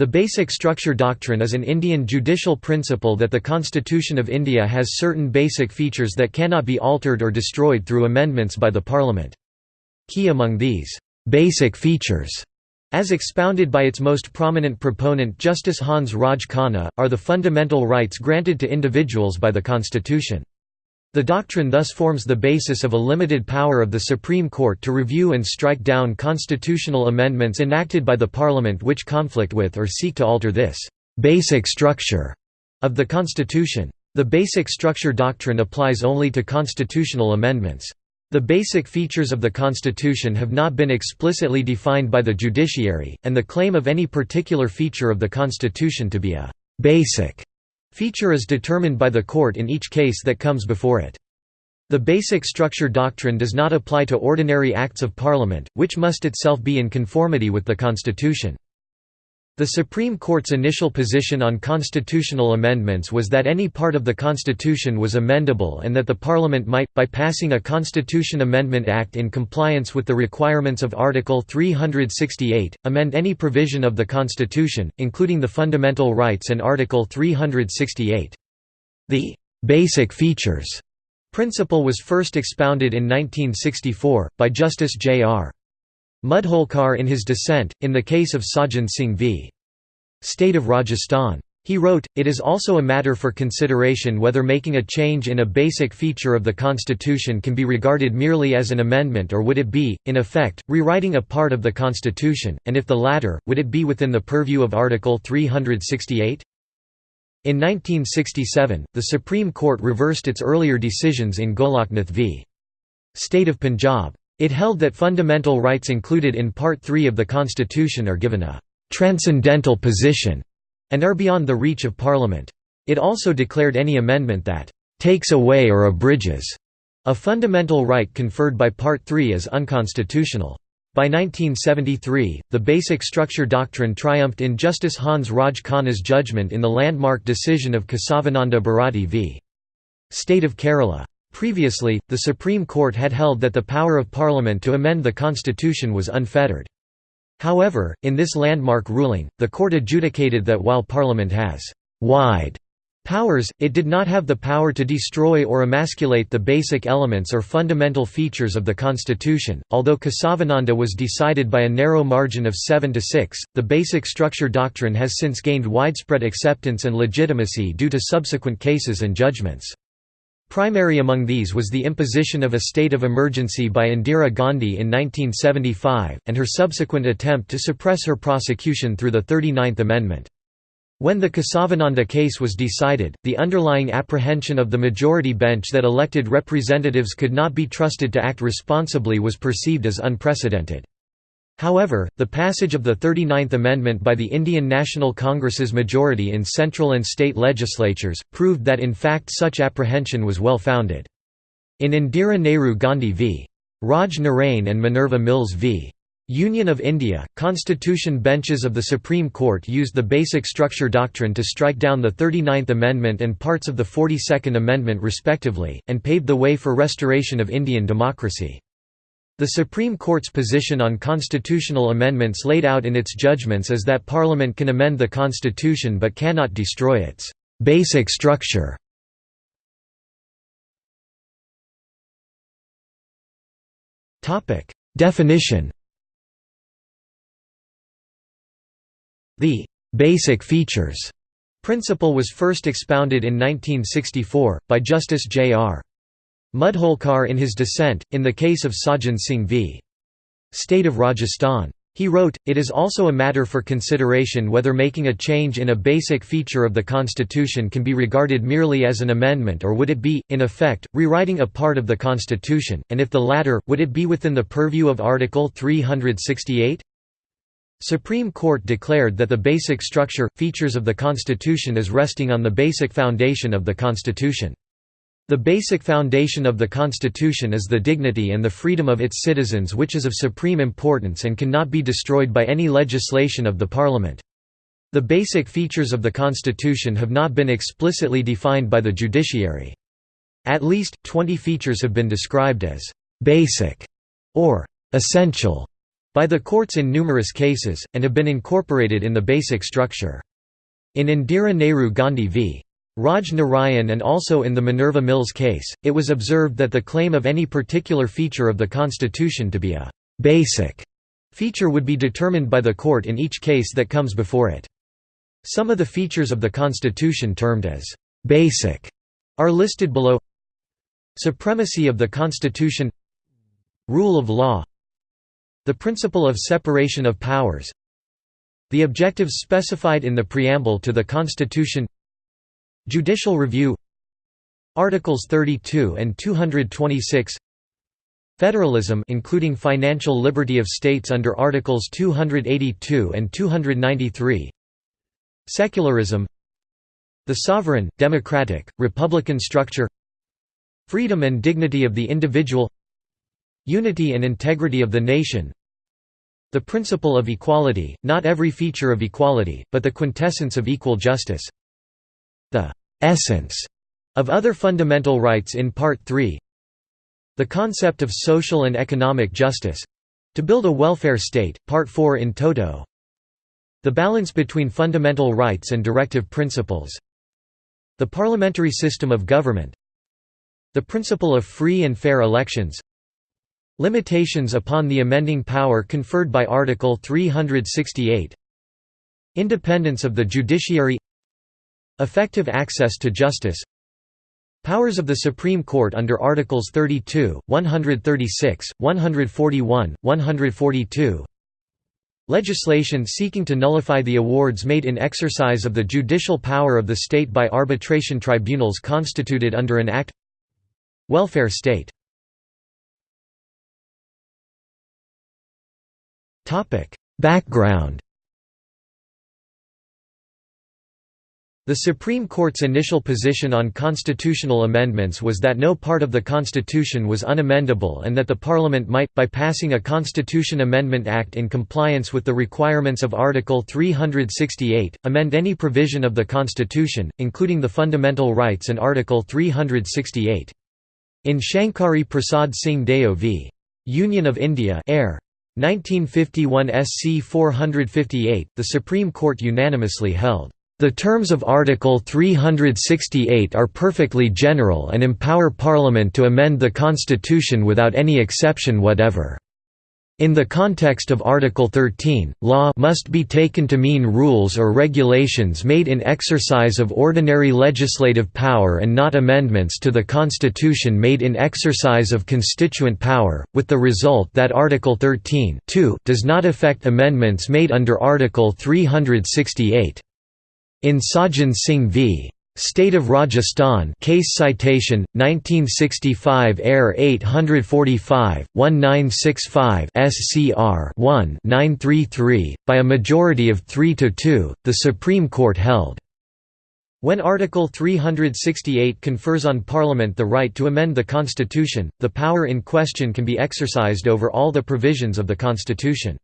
The basic structure doctrine is an Indian judicial principle that the Constitution of India has certain basic features that cannot be altered or destroyed through amendments by the Parliament. Key among these basic features as expounded by its most prominent proponent Justice Hans Raj Khanna, are the fundamental rights granted to individuals by the Constitution. The doctrine thus forms the basis of a limited power of the Supreme Court to review and strike down constitutional amendments enacted by the Parliament which conflict with or seek to alter this «basic structure» of the Constitution. The basic structure doctrine applies only to constitutional amendments. The basic features of the Constitution have not been explicitly defined by the judiciary, and the claim of any particular feature of the Constitution to be a «basic» Feature is determined by the court in each case that comes before it. The basic structure doctrine does not apply to ordinary acts of parliament, which must itself be in conformity with the constitution. The Supreme Court's initial position on constitutional amendments was that any part of the Constitution was amendable and that the Parliament might, by passing a Constitution Amendment Act in compliance with the requirements of Article 368, amend any provision of the Constitution, including the fundamental rights and Article 368. The «basic features» principle was first expounded in 1964, by Justice J.R. Mudholkar in his dissent, in the case of Sajjan Singh v. State of Rajasthan. He wrote, It is also a matter for consideration whether making a change in a basic feature of the Constitution can be regarded merely as an amendment or would it be, in effect, rewriting a part of the Constitution, and if the latter, would it be within the purview of Article 368? In 1967, the Supreme Court reversed its earlier decisions in Golaknath v. State of Punjab. It held that fundamental rights included in Part 3 of the Constitution are given a «transcendental position» and are beyond the reach of Parliament. It also declared any amendment that «takes away or abridges» a fundamental right conferred by Part 3 as unconstitutional. By 1973, the basic structure doctrine triumphed in Justice Hans Raj Khanna's judgment in the landmark decision of Kesavananda Bharati v. State of Kerala. Previously, the Supreme Court had held that the power of Parliament to amend the constitution was unfettered. However, in this landmark ruling, the court adjudicated that while Parliament has «wide» powers, it did not have the power to destroy or emasculate the basic elements or fundamental features of the constitution. Although Kesavananda was decided by a narrow margin of 7 to 6, the basic structure doctrine has since gained widespread acceptance and legitimacy due to subsequent cases and judgments. Primary among these was the imposition of a state of emergency by Indira Gandhi in 1975, and her subsequent attempt to suppress her prosecution through the 39th Amendment. When the Kesavananda case was decided, the underlying apprehension of the majority bench that elected representatives could not be trusted to act responsibly was perceived as unprecedented. However, the passage of the 39th Amendment by the Indian National Congress's majority in central and state legislatures, proved that in fact such apprehension was well founded. In Indira Nehru Gandhi v. Raj Narain and Minerva Mills v. Union of India, constitution benches of the Supreme Court used the basic structure doctrine to strike down the 39th Amendment and parts of the 42nd Amendment respectively, and paved the way for restoration of Indian democracy. The Supreme Court's position on constitutional amendments laid out in its judgments is that Parliament can amend the Constitution but cannot destroy its «basic structure». Definition The «basic features» principle was first expounded in 1964, by Justice J.R. Mudholkar in his dissent, in the case of Sajjan Singh v. State of Rajasthan. He wrote, It is also a matter for consideration whether making a change in a basic feature of the Constitution can be regarded merely as an amendment or would it be, in effect, rewriting a part of the Constitution, and if the latter, would it be within the purview of Article 368? Supreme Court declared that the basic structure, features of the Constitution is resting on the basic foundation of the Constitution. The basic foundation of the Constitution is the dignity and the freedom of its citizens which is of supreme importance and cannot be destroyed by any legislation of the Parliament. The basic features of the Constitution have not been explicitly defined by the judiciary. At least, 20 features have been described as «basic» or «essential» by the courts in numerous cases, and have been incorporated in the basic structure. In Indira Nehru Gandhi v. Raj Narain and also in the Minerva Mills case, it was observed that the claim of any particular feature of the constitution to be a «basic» feature would be determined by the court in each case that comes before it. Some of the features of the constitution termed as «basic» are listed below Supremacy of the constitution Rule of law The principle of separation of powers The objectives specified in the preamble to the Constitution Judicial review Articles 32 and 226 Federalism including financial liberty of states under Articles 282 and 293 Secularism The sovereign, democratic, republican structure Freedom and dignity of the individual Unity and integrity of the nation The principle of equality, not every feature of equality, but the quintessence of equal justice The essence of other fundamental rights in Part 3 The concept of social and economic justice—to build a welfare state, Part 4 in toto. The balance between fundamental rights and directive principles. The parliamentary system of government. The principle of free and fair elections. Limitations upon the amending power conferred by Article 368 Independence of the judiciary Effective access to justice. Powers of the Supreme Court under Articles 32, 136, 141, 142 Legislation seeking to nullify the awards made in exercise of the judicial power of the state by arbitration tribunals constituted under an act. Welfare state. Background The Supreme Court's initial position on constitutional amendments was that no part of the Constitution was unamendable and that the Parliament might, by passing a Constitution Amendment Act in compliance with the requirements of Article 368, amend any provision of the Constitution, including the fundamental rights and Article 368. In Shankari Prasad Singh Deo v. Union of India Air. 1951 SC 458, the Supreme Court unanimously held the terms of Article 368 are perfectly general and empower Parliament to amend the Constitution without any exception whatever. In the context of Article 13, law must be taken to mean rules or regulations made in exercise of ordinary legislative power and not amendments to the Constitution made in exercise of constituent power, with the result that Article 13 does not affect amendments made under Article 368. In Sajjan Singh v. State of Rajasthan case citation 1965 Air 845 1965 SCR 1 933 by a majority of 3 to 2 the Supreme Court held when Article 368 confers on Parliament the right to amend the Constitution, the power in question can be exercised over all the provisions of the Constitution.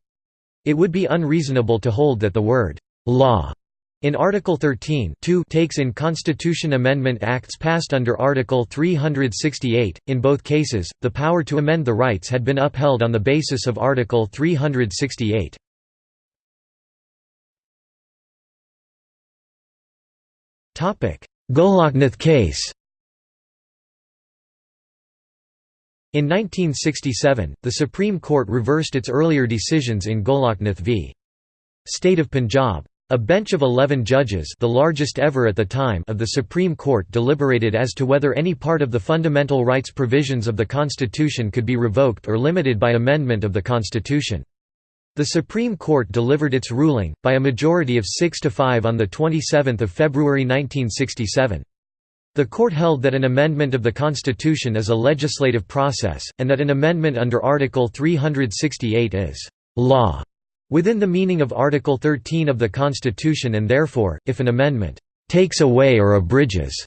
It would be unreasonable to hold that the word «law» In Article 13 takes in Constitution Amendment Acts passed under Article 368, in both cases, the power to amend the rights had been upheld on the basis of Article 368. Goloknath case In 1967, the Supreme Court reversed its earlier decisions in Goloknath v. State of Punjab. A bench of 11 judges the largest ever at the time of the Supreme Court deliberated as to whether any part of the fundamental rights provisions of the Constitution could be revoked or limited by amendment of the Constitution. The Supreme Court delivered its ruling, by a majority of 6 to 5 on 27 February 1967. The court held that an amendment of the Constitution is a legislative process, and that an amendment under Article 368 is «law» Within the meaning of Article 13 of the Constitution and therefore, if an amendment «takes away or abridges»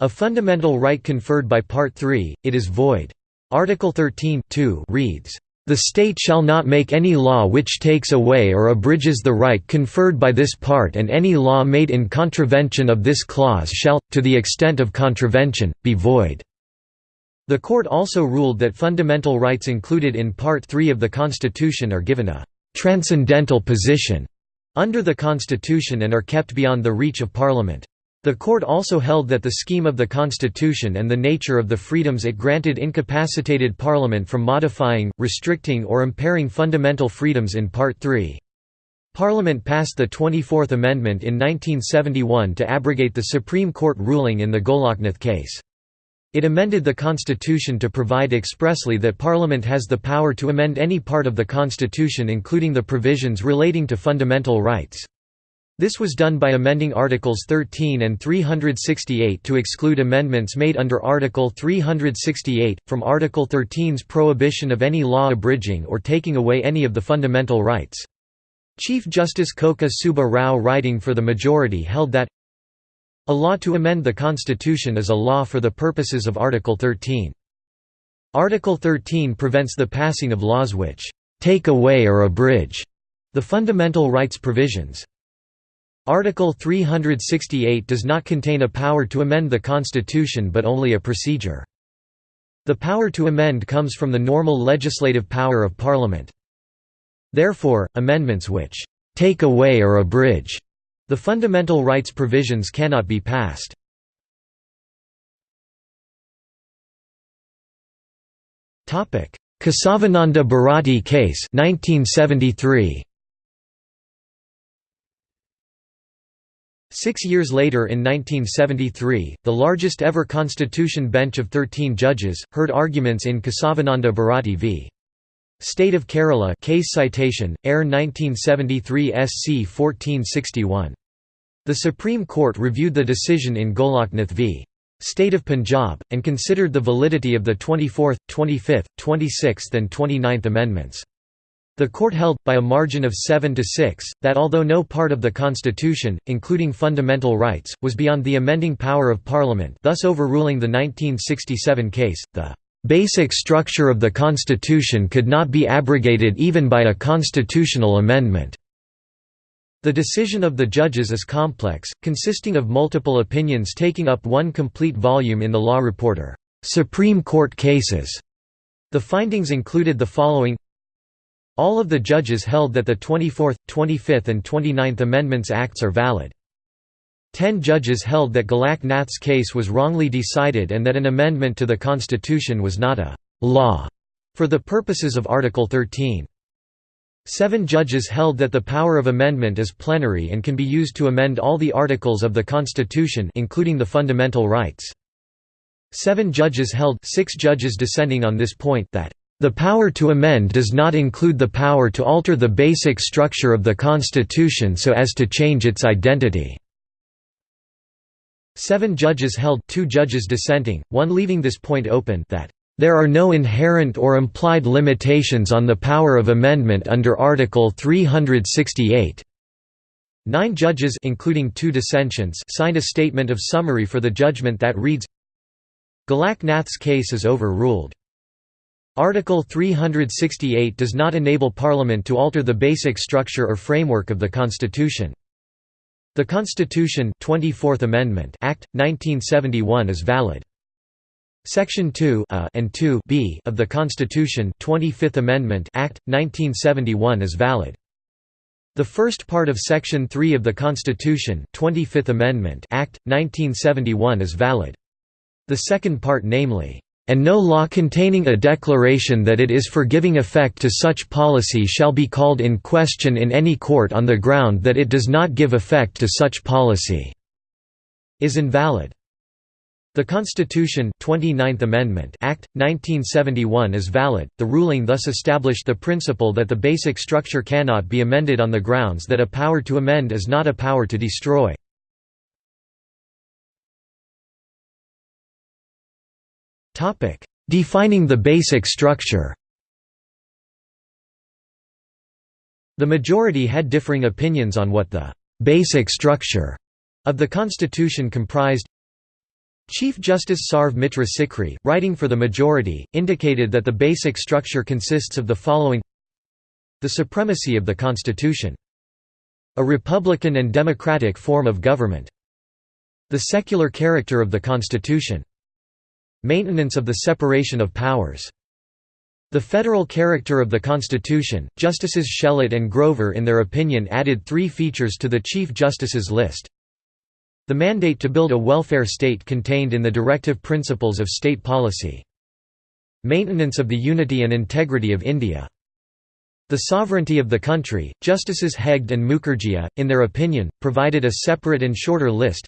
a fundamental right conferred by Part 3, it is void. Article 13 reads, "...the state shall not make any law which takes away or abridges the right conferred by this part and any law made in contravention of this clause shall, to the extent of contravention, be void." The court also ruled that fundamental rights included in Part 3 of the Constitution are given a «transcendental position» under the Constitution and are kept beyond the reach of Parliament. The court also held that the scheme of the Constitution and the nature of the freedoms it granted incapacitated Parliament from modifying, restricting or impairing fundamental freedoms in Part 3. Parliament passed the 24th Amendment in 1971 to abrogate the Supreme Court ruling in the Goloknath case. It amended the Constitution to provide expressly that Parliament has the power to amend any part of the Constitution including the provisions relating to fundamental rights. This was done by amending Articles 13 and 368 to exclude amendments made under Article 368, from Article 13's prohibition of any law abridging or taking away any of the fundamental rights. Chief Justice Koka Subba Rao writing for the majority held that a law to amend the Constitution is a law for the purposes of Article 13. Article 13 prevents the passing of laws which «take away or abridge» the fundamental rights provisions. Article 368 does not contain a power to amend the Constitution but only a procedure. The power to amend comes from the normal legislative power of Parliament. Therefore, amendments which «take away or abridge» The fundamental rights provisions cannot be passed. Kesavananda Bharati case 1973. Six years later in 1973, the largest ever constitution bench of 13 judges, heard arguments in Kesavananda Bharati v. State of Kerala case citation, Air 1973 SC 1461. The Supreme Court reviewed the decision in Golaknath v. State of Punjab, and considered the validity of the 24th, 25th, 26th and 29th Amendments. The court held, by a margin of 7 to 6, that although no part of the constitution, including fundamental rights, was beyond the amending power of Parliament thus overruling the 1967 case, the "...basic structure of the constitution could not be abrogated even by a constitutional amendment." The decision of the judges is complex, consisting of multiple opinions taking up one complete volume in the Law Reporter, Supreme Court Cases. The findings included the following All of the judges held that the 24th, 25th and 29th Amendments Acts are valid. Ten judges held that Golak Nath's case was wrongly decided and that an amendment to the Constitution was not a «law» for the purposes of Article 13. Seven judges held that the power of amendment is plenary and can be used to amend all the articles of the Constitution including the fundamental rights. Seven judges held six judges dissenting on this point that the power to amend does not include the power to alter the basic structure of the Constitution so as to change its identity." Seven judges held two judges dissenting, one leaving this point open that there are no inherent or implied limitations on the power of amendment under Article 368. Nine judges including two dissentients signed a statement of summary for the judgment that reads Golak Nath's case is overruled. Article 368 does not enable Parliament to alter the basic structure or framework of the Constitution. The Constitution 24th Amendment Act, 1971 is valid. Section 2 a and 2 b of the Constitution 25th Amendment Act, 1971 is valid. The first part of Section 3 of the Constitution 25th Amendment Act, 1971 is valid. The second part namely, "...and no law containing a declaration that it is for giving effect to such policy shall be called in question in any court on the ground that it does not give effect to such policy," is invalid. The Constitution 29th Amendment Act, 1971 is valid. The ruling thus established the principle that the basic structure cannot be amended on the grounds that a power to amend is not a power to destroy. Defining the basic structure The majority had differing opinions on what the «basic structure» of the Constitution comprised Chief Justice Sarv Mitra Sikri, writing for the majority, indicated that the basic structure consists of the following The supremacy of the Constitution. A republican and democratic form of government. The secular character of the Constitution. Maintenance of the separation of powers. The federal character of the Constitution, Justices Shelat and Grover in their opinion added three features to the Chief Justice's list. The mandate to build a welfare state contained in the directive principles of state policy. Maintenance of the unity and integrity of India. The sovereignty of the country, Justices Hegde and Mukherjee, in their opinion, provided a separate and shorter list.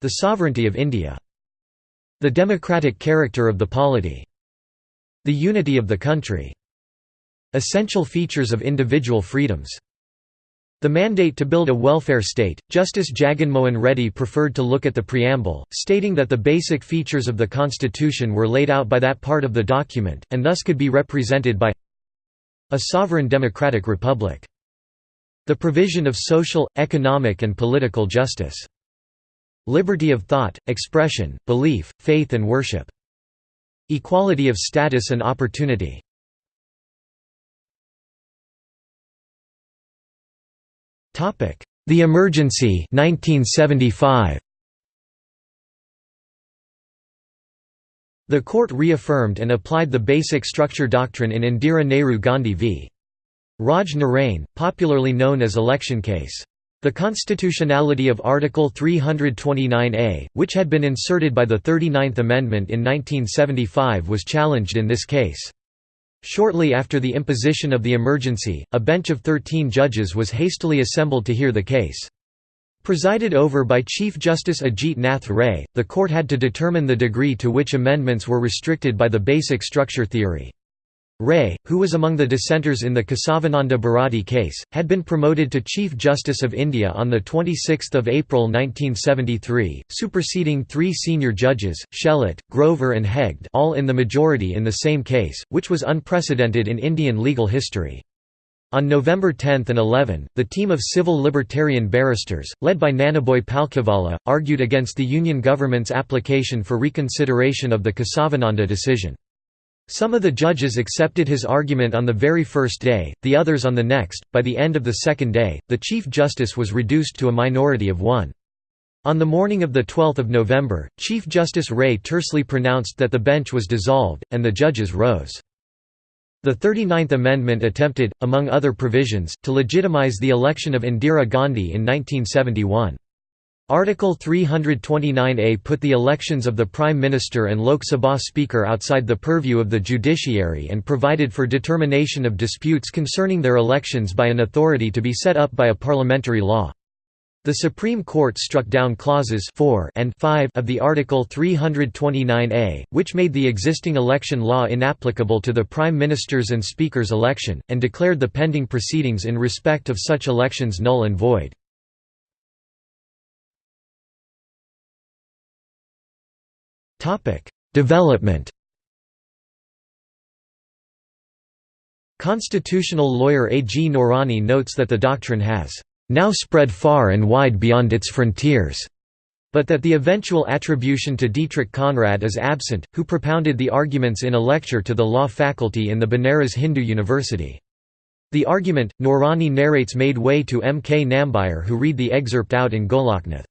The sovereignty of India. The democratic character of the polity. The unity of the country. Essential features of individual freedoms. The mandate to build a welfare state, Justice Jaganmohan Reddy preferred to look at the preamble, stating that the basic features of the constitution were laid out by that part of the document, and thus could be represented by a sovereign democratic republic. The provision of social, economic and political justice. Liberty of thought, expression, belief, faith and worship. Equality of status and opportunity. The Emergency 1975. The court reaffirmed and applied the basic structure doctrine in Indira Nehru Gandhi v. Raj Narain, popularly known as election case. The constitutionality of Article 329A, which had been inserted by the 39th Amendment in 1975 was challenged in this case. Shortly after the imposition of the emergency, a bench of 13 judges was hastily assembled to hear the case. Presided over by Chief Justice Ajit Nath Ray, the court had to determine the degree to which amendments were restricted by the basic structure theory. Ray, who was among the dissenters in the Kesavananda Bharati case, had been promoted to Chief Justice of India on 26 April 1973, superseding three senior judges, Shelat, Grover and Hegde all in the majority in the same case, which was unprecedented in Indian legal history. On November 10 and 11, the team of civil libertarian barristers, led by Nanabhoy Palkhiwala, argued against the Union government's application for reconsideration of the Kesavananda decision. Some of the judges accepted his argument on the very first day, the others on the next. By the end of the second day, the Chief Justice was reduced to a minority of one. On the morning of 12 November, Chief Justice Ray tersely pronounced that the bench was dissolved, and the judges rose. The 39th Amendment attempted, among other provisions, to legitimize the election of Indira Gandhi in 1971. Article 329A put the elections of the Prime Minister and Lok Sabha Speaker outside the purview of the judiciary and provided for determination of disputes concerning their elections by an authority to be set up by a parliamentary law. The Supreme Court struck down clauses 4 and 5 of the Article 329A, which made the existing election law inapplicable to the Prime Minister's and Speaker's election, and declared the pending proceedings in respect of such elections null and void. Development Constitutional lawyer A. G. Noorani notes that the doctrine has now spread far and wide beyond its frontiers, but that the eventual attribution to Dietrich Conrad is absent, who propounded the arguments in a lecture to the law faculty in the Banaras Hindu University. The argument, Noorani narrates made way to M. K. Nambiar who read the excerpt out in Goloknath.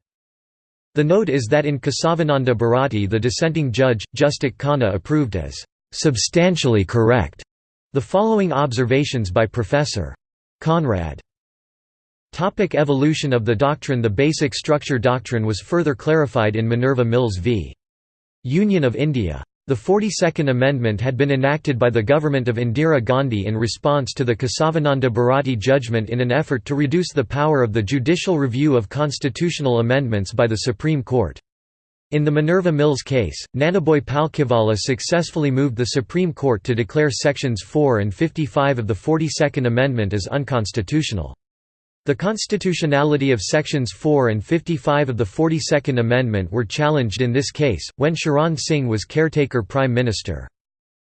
The note is that in Kesavananda Bharati the dissenting judge, Justice Khanna approved as "...substantially correct." The following observations by Professor. Conrad. Topic evolution of the doctrine The basic structure doctrine was further clarified in Minerva Mills v. Union of India. The 42nd Amendment had been enacted by the government of Indira Gandhi in response to the Kesavananda Bharati judgment in an effort to reduce the power of the judicial review of constitutional amendments by the Supreme Court. In the Minerva Mills case, Nanabhoy Palkhiwala successfully moved the Supreme Court to declare Sections 4 and 55 of the 42nd Amendment as unconstitutional. The constitutionality of Sections 4 and 55 of the 42nd Amendment were challenged in this case, when Charan Singh was caretaker Prime Minister.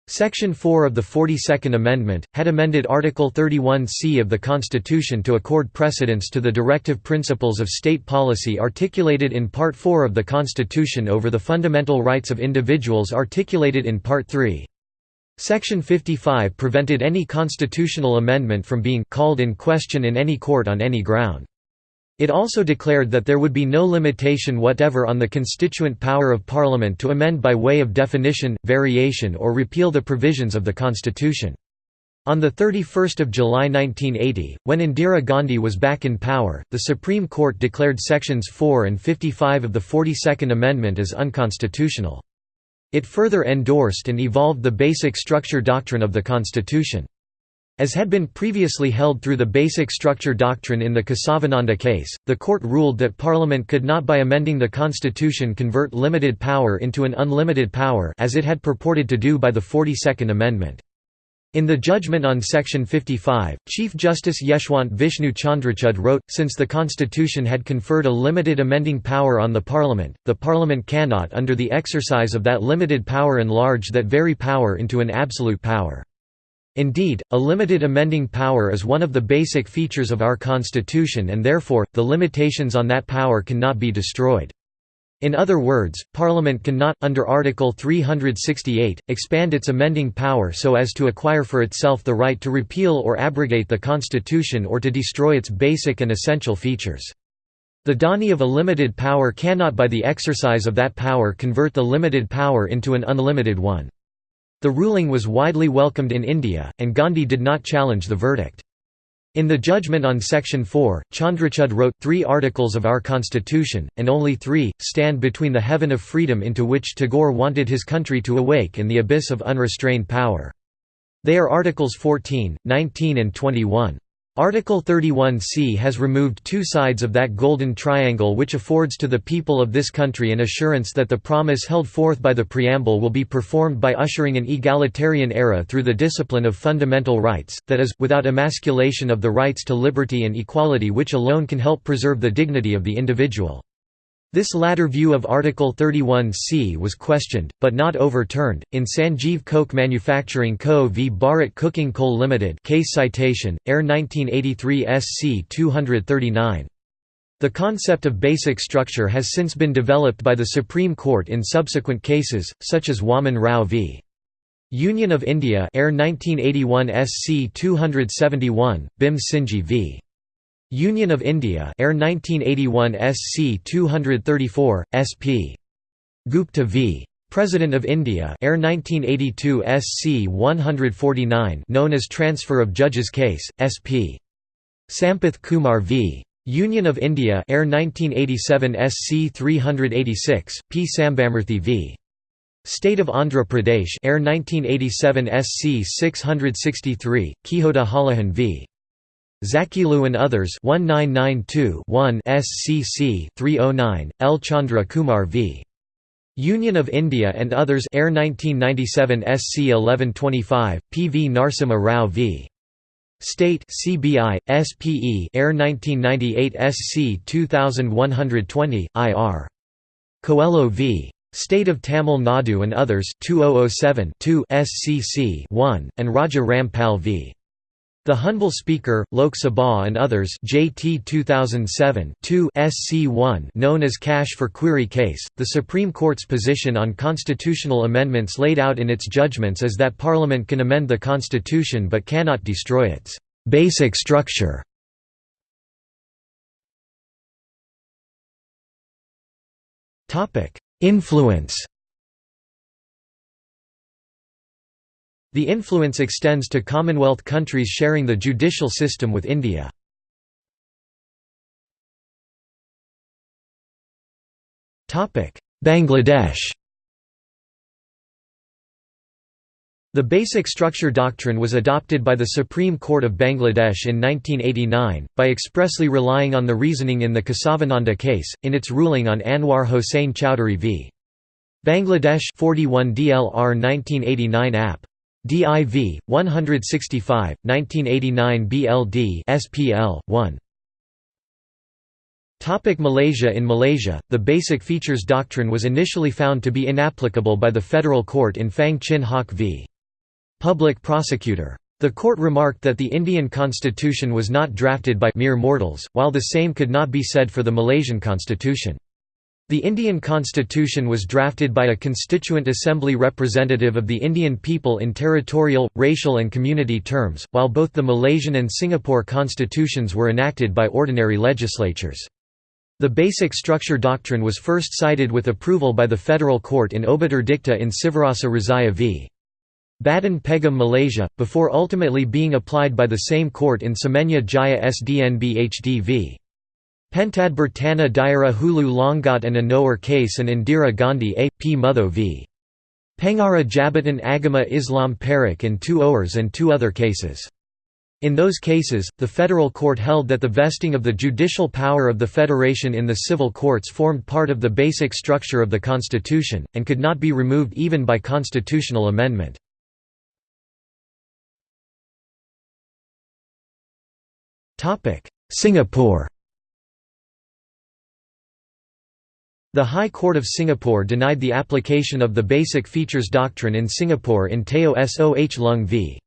Section 4 of the 42nd Amendment, had amended Article 31c of the Constitution to accord precedence to the directive principles of state policy articulated in Part 4 of the Constitution over the fundamental rights of individuals articulated in Part 3. Section 55 prevented any constitutional amendment from being called in question in any court on any ground. It also declared that there would be no limitation whatever on the constituent power of Parliament to amend by way of definition, variation or repeal the provisions of the Constitution. On 31 July 1980, when Indira Gandhi was back in power, the Supreme Court declared Sections 4 and 55 of the 42nd Amendment as unconstitutional. It further endorsed and evolved the basic structure doctrine of the Constitution. As had been previously held through the basic structure doctrine in the Kesavananda case, the court ruled that Parliament could not by amending the constitution convert limited power into an unlimited power as it had purported to do by the 42nd Amendment. In the judgment on Section 55, Chief Justice Yeshwant Vishnu Chandrachud wrote, Since the Constitution had conferred a limited amending power on the Parliament, the Parliament cannot under the exercise of that limited power enlarge that very power into an absolute power. Indeed, a limited amending power is one of the basic features of our Constitution and therefore, the limitations on that power cannot be destroyed. In other words, Parliament cannot, under Article 368, expand its amending power so as to acquire for itself the right to repeal or abrogate the Constitution or to destroy its basic and essential features. The donee of a limited power cannot by the exercise of that power convert the limited power into an unlimited one. The ruling was widely welcomed in India, and Gandhi did not challenge the verdict. In the judgment on Section 4, Chandrachud wrote, Three articles of our constitution, and only three, stand between the heaven of freedom into which Tagore wanted his country to awake and the abyss of unrestrained power. They are Articles 14, 19 and 21. Article 31c has removed two sides of that golden triangle which affords to the people of this country an assurance that the promise held forth by the preamble will be performed by ushering an egalitarian era through the discipline of fundamental rights, that is, without emasculation of the rights to liberty and equality which alone can help preserve the dignity of the individual. This latter view of Article 31c was questioned, but not overturned, in Sanjeev Coke Manufacturing Co. v Bharat Coking Coal Limited case citation, Air 1983 SC 239. The concept of basic structure has since been developed by the Supreme Court in subsequent cases, such as Waman Rao v. Union of India Air 1981 SC 271, Bhim Singhji v. Union of India Air 1981 SC 234, SP. Gupta v. President of India Air 1982 SC 149 known as Transfer of Judges Case, SP. Sampath Kumar v. Union of India Air 1987 SC 386, P. Sambamurthy v. State of Andhra Pradesh Air 1987 SC 663, Kihoto Hollohan v. Zachillhu and others 1992-1 SCC 309 L. Chandra Kumar v. Union of India and others Air 1997 SC 1125 PV Narsimha Rao v. State CBI SPE Air 1998 SC 2120 IR Coelho v. State of Tamil Nadu and others 2007 2 SCC 1 and Raja Rampal v the Humble Speaker, Lok Sabha and others JT 2007 SC1 known as Cash for Query case, the Supreme Court's position on constitutional amendments laid out in its judgments is that Parliament can amend the Constitution but cannot destroy its «basic structure». Influence The influence extends to Commonwealth countries sharing the judicial system with India. Bangladesh The Basic Structure Doctrine was adopted by the Supreme Court of Bangladesh in 1989, by expressly relying on the reasoning in the Kesavananda case, in its ruling on Anwar Hossain Chowdhury v. Bangladesh 41 DLR 1989 App. DIV 165 1989 BLD SPL 1 Topic Malaysia In Malaysia, the Basic Features Doctrine was initially found to be inapplicable by the federal court in Phang Chin Hock v. Public Prosecutor. The court remarked that the Indian constitution was not drafted by mere mortals, while the same could not be said for the Malaysian constitution. The Indian constitution was drafted by a constituent assembly representative of the Indian people in territorial, racial and community terms, while both the Malaysian and Singapore constitutions were enacted by ordinary legislatures. The basic structure doctrine was first cited with approval by the federal court in Obiter Dicta in Sivarasa Rasiah v. Badan Peguam Malaysia, before ultimately being applied by the same court in Semenyih Jaya Sdn Bhd v. Pentadbir Tanah Daerah Hulu Langat and Anower case and Indira Gandhi A. P. Mutho v. Pengarah Jabatan Agama Islam Perak and two Owers and two other cases. In those cases, the federal court held that the vesting of the judicial power of the federation in the civil courts formed part of the basic structure of the constitution, and could not be removed even by constitutional amendment. Singapore The High Court of Singapore denied the application of the Basic Features Doctrine in Singapore in Teo Soh Lung v.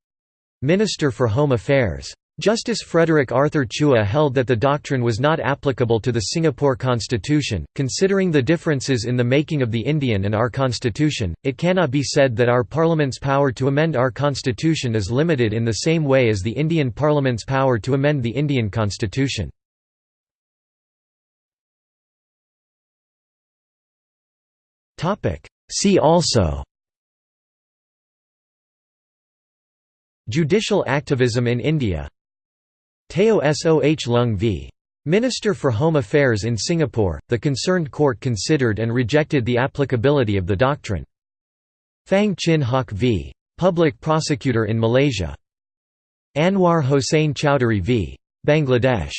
Minister for Home Affairs. Justice Frederick Arthur Chua held that the doctrine was not applicable to the Singapore Constitution. Considering the differences in the making of the Indian and our Constitution, it cannot be said that our Parliament's power to amend our Constitution is limited in the same way as the Indian Parliament's power to amend the Indian Constitution. See also Judicial activism in India Teo Soh Lung v. Minister for Home Affairs in Singapore, the concerned court considered and rejected the applicability of the doctrine. Phang Chin Hock v. Public Prosecutor in Malaysia. Anwar Hossain Chowdhury v. Bangladesh